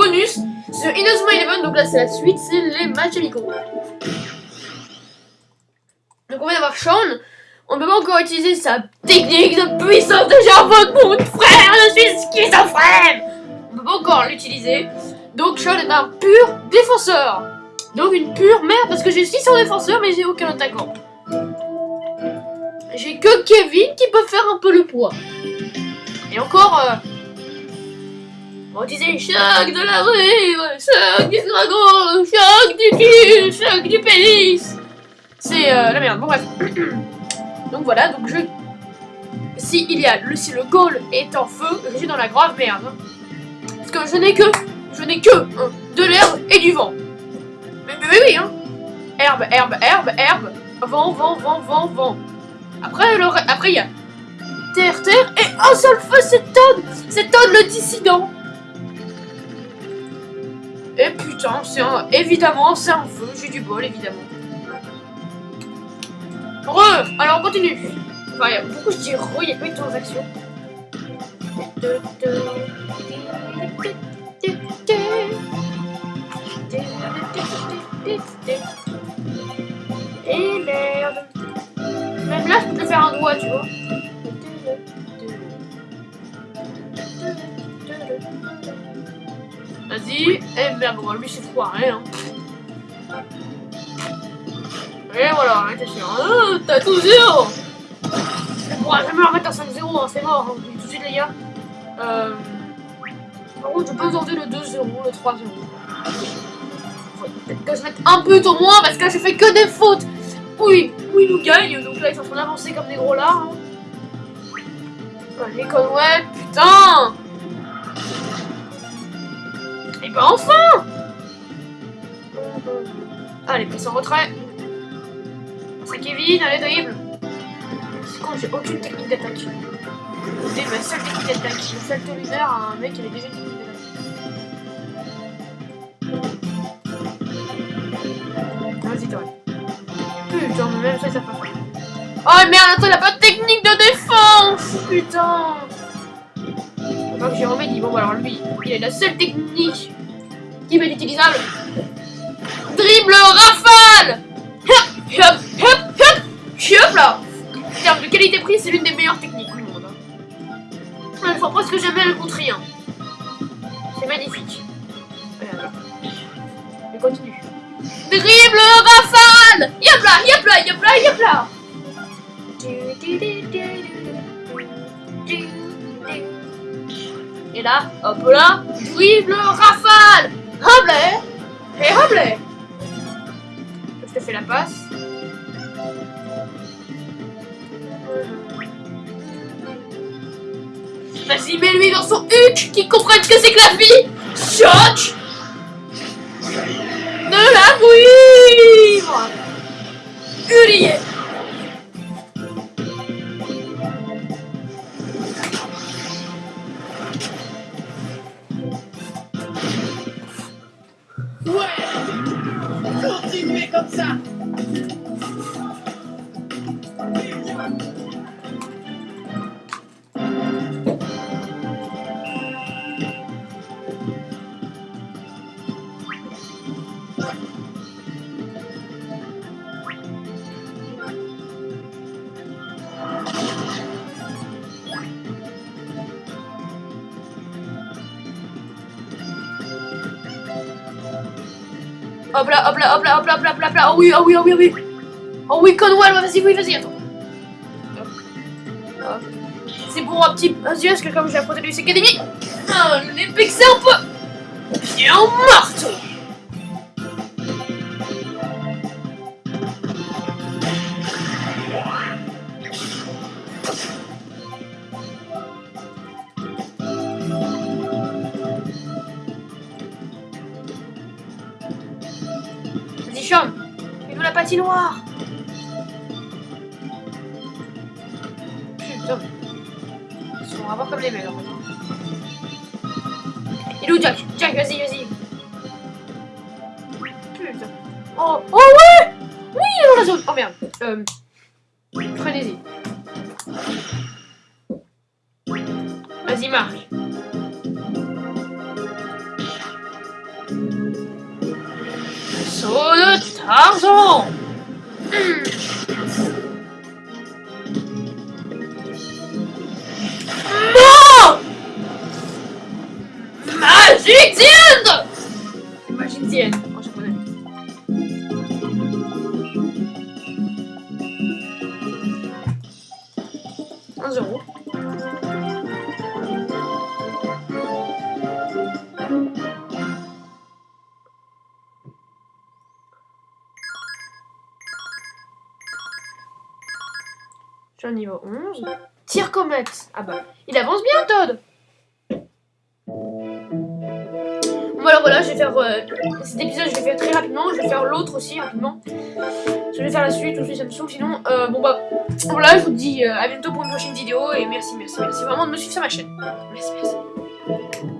bonus sur Inazuma Eleven. Donc là, c'est la suite, c'est les matchs amicaux. Donc on va avoir Sean. On ne peut pas encore utiliser sa technique de puissance de j'invoque mon frère, je suis schizophrène On peut pas encore l'utiliser. Donc Sean est un pur défenseur. Donc une pure merde parce que j'ai 600 défenseurs mais j'ai aucun attaquant. J'ai que Kevin qui peut faire un peu le poids. Et encore... Euh, on disait choc de la rue, choc du dragon, choc du cul, choc du pénis. C'est euh, la merde, bon bref. donc voilà, donc je... Si il y a le, si le goal est en feu, je suis dans la grave merde. Parce que je n'ai que, je n'ai que hein, de l'herbe et du vent. Mais, mais, oui, hein. Herbe, herbe, herbe, herbe. Vent, vent, vent, vent, vent. Après, le, après il y a terre, terre et un seul feu, c'est Todd. C'est Todd le dissident. Et putain, c'est un... Évidemment, c'est un feu. J'ai du bol, évidemment. Re Alors, on continue. Enfin, il y a beaucoup, je dis re, il y a pas de transactions. Et merde. Même là, je peux faire un doigt, tu vois. Vas-y. Eh merde, bon, lui c'est foiré, hein. Et voilà, attention. Oh, t'as tout zéro Je pourras jamais remettre à 5-0, hein, c'est mort. Hein. Tout de suite, les gars. Euh... Par contre, je peux tenter le 2-0, le 3-0. Peut-être que je mette un but au moins, parce que je fais que des fautes. Oui, oui, nous gagne. Donc là, ils sont en train d'avancer comme des gros lards. Hein. Allez, Conway, putain Bah enfin Allez, passe en retrait. C'est Kevin, allez, dribble. C'est con, j'ai aucune technique d'attaque. C'est ma seule technique d'attaque. Le salto lunaire à un mec qui avait déjà une technique d'attaque. Vas-y, toi. Putain, mais même ça, ça passe. Oh merde, attends, il a pas de technique de défense Putain Donc j'ai remis dit, bon, alors lui, il a la seule technique va être utilisable. Dribble rafale Hop, hop, hop, hop, hop là En termes de qualité-prix, c'est l'une des meilleures techniques du monde. Hein. Il faut presque jamais le contre rien. C'est magnifique. Je continue. Dribble rafale Yop là, yop là, yop là, yop là et là, hop là, dribble rafale Là Et là Je te fais la passe. Vas-y, mets-lui dans son huc qui comprenne que c'est que la vie! Choc! De la vivre Gott sagt. Hop là, hop là, hop là, hop là, hop là, hop là, Oh oui, oh oui, oh oui, oh oui. Oh oui, Conwell, vas-y, oui, vas-y, attends. C'est pour un petit... Vas-y, est-ce que comme j'ai apporté du Academy ah, L'épée c'est un peu... Bien morte Fais-nous la patinoire Putain. Ils sont vraiment comme les meilleurs. Il est où Jack? Jack, vas-y, vas-y. Putain. Oh, oh ouais Oui, il est dans la zone. Oh merde. Euh, Prenez-y. Vas-y, marche. Argent Non Magic the End C'est Magic the End en japonais. Un zéro. Je suis au niveau 11. Tire comète. Ah bah, il avance bien, Todd. Voilà, voilà, je vais faire euh, cet épisode, je vais faire très rapidement. Je vais faire l'autre aussi rapidement. Je vais faire la suite aussi, ça me saoule. Sinon, euh, bon bah, voilà, je vous dis euh, à bientôt pour une prochaine vidéo. Et merci, merci, merci vraiment de me suivre sur ma chaîne. Merci, merci.